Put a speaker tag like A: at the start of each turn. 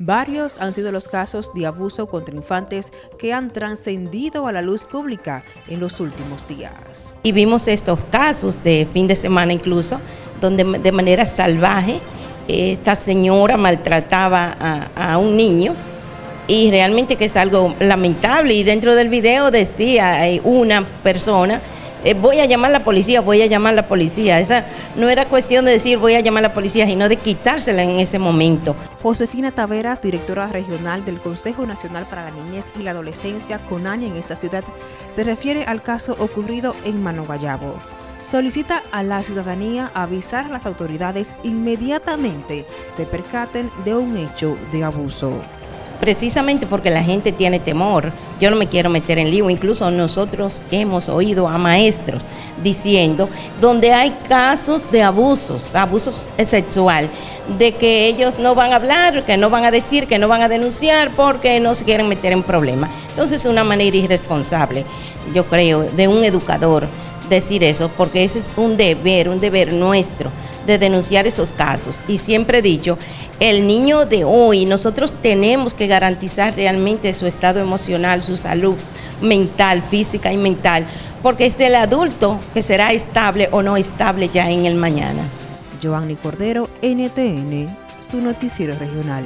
A: Varios han sido los casos de abuso contra infantes que han trascendido a la luz pública en los últimos días.
B: Y vimos estos casos de fin de semana incluso, donde de manera salvaje esta señora maltrataba a, a un niño y realmente que es algo lamentable y dentro del video decía una persona eh, voy a llamar a la policía, voy a llamar a la policía. Esa no era cuestión de decir voy a llamar a la policía, sino de quitársela en ese momento.
A: Josefina Taveras, directora regional del Consejo Nacional para la Niñez y la Adolescencia, CONAña en esta ciudad, se refiere al caso ocurrido en Manoguayabo. Solicita a la ciudadanía avisar a las autoridades inmediatamente se percaten de un hecho de abuso
B: precisamente porque la gente tiene temor. Yo no me quiero meter en lío, incluso nosotros hemos oído a maestros diciendo donde hay casos de abusos, abusos sexual, de que ellos no van a hablar, que no van a decir, que no van a denunciar porque no se quieren meter en problemas. Entonces es una manera irresponsable, yo creo, de un educador decir eso, porque ese es un deber, un deber nuestro de denunciar esos casos. Y siempre he dicho, el niño de hoy, nosotros tenemos que garantizar realmente su estado emocional, su salud mental, física y mental, porque es el adulto que será estable o no estable ya en el mañana.
A: Giovanni Cordero, NTN, su noticiero regional.